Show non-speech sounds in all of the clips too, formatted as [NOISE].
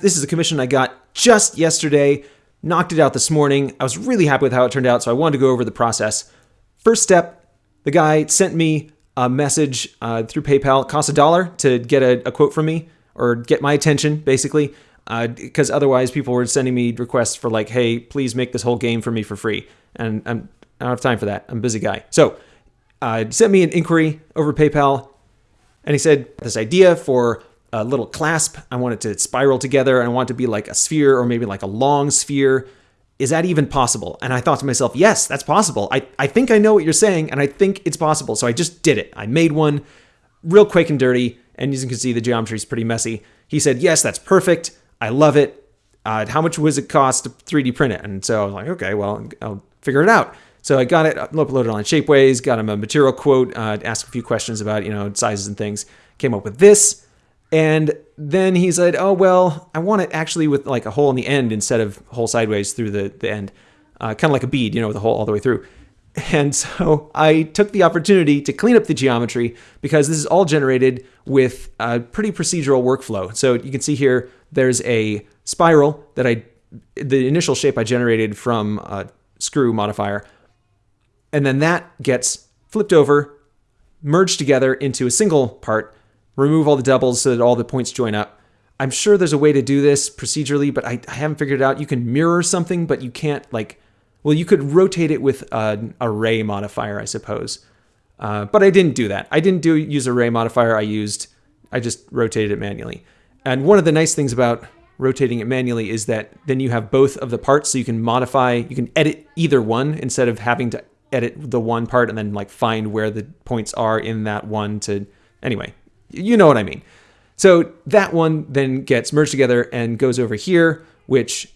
This is a commission I got just yesterday, knocked it out this morning. I was really happy with how it turned out, so I wanted to go over the process. First step, the guy sent me a message uh, through PayPal. It costs a dollar to get a, a, quote from me or get my attention, basically, because uh, otherwise people were sending me requests for like, hey, please make this whole game for me for free. And I'm, I don't have time for that. I'm a busy guy. So uh, sent me an inquiry over PayPal, and he said this idea for a little clasp. I want it to spiral together I want it to be like a sphere or maybe like a long sphere. Is that even possible? And I thought to myself, yes, that's possible. I, I think I know what you're saying and I think it's possible. So I just did it. I made one real quick and dirty. And as you can see, the geometry is pretty messy. He said, yes, that's perfect. I love it. Uh, how much was it cost to 3D print it? And so I was like, okay, well, I'll figure it out. So I got it uploaded on Shapeways, got him a material quote, uh, asked a few questions about, you know, sizes and things, came up with this. And then he said, "Oh well, I want it actually with like a hole in the end instead of hole sideways through the the end, uh, kind of like a bead, you know, with a hole all the way through." [LAUGHS] And so I took the opportunity to clean up the geometry because this is all generated with a pretty procedural workflow. So you can see here, there's a spiral that I, the initial shape I generated from a screw modifier, and then that gets flipped over, merged together into a single part remove all the doubles so that all the points join up. I'm sure there's a way to do this procedurally, but I, I haven't figured it out. You can mirror something, but you can't like, well, you could rotate it with an array modifier, I suppose. Uh, but I didn't do that. I didn't do use array modifier. I used, I just rotated it manually. And one of the nice things about rotating it manually is that then you have both of the parts, so you can modify, you can edit either one instead of having to edit the one part and then like find where the points are in that one to, anyway, you know what I mean. So that one then gets merged together and goes over here, which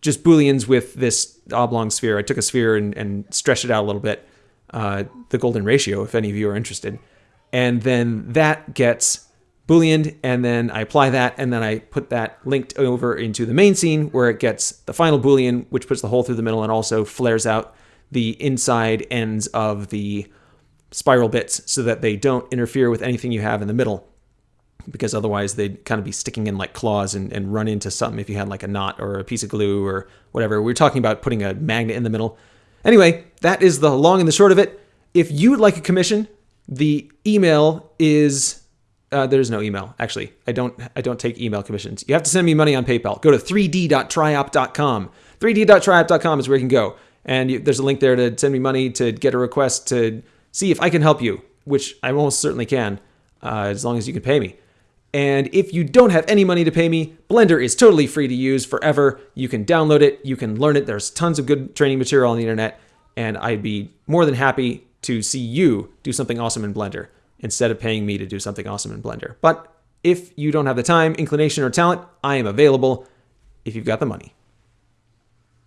just booleans with this oblong sphere. I took a sphere and, and stretched it out a little bit, uh, the golden ratio, if any of you are interested. And then that gets booleaned, and then I apply that, and then I put that linked over into the main scene where it gets the final boolean, which puts the hole through the middle and also flares out the inside ends of the spiral bits so that they don't interfere with anything you have in the middle because otherwise they'd kind of be sticking in like claws and, and run into something if you had like a knot or a piece of glue or whatever. We are talking about putting a magnet in the middle. Anyway, that is the long and the short of it. If you would like a commission, the email is uh, there's no email actually. I don't I don't take email commissions. You have to send me money on PayPal. Go to 3d.triop.com. 3d.triop.com is where you can go, and you, there's a link there to send me money to get a request to see if I can help you, which I almost certainly can, uh, as long as you can pay me. And if you don't have any money to pay me, Blender is totally free to use forever. You can download it, you can learn it. There's tons of good training material on the internet, and I'd be more than happy to see you do something awesome in Blender instead of paying me to do something awesome in Blender. But if you don't have the time, inclination, or talent, I am available if you've got the money.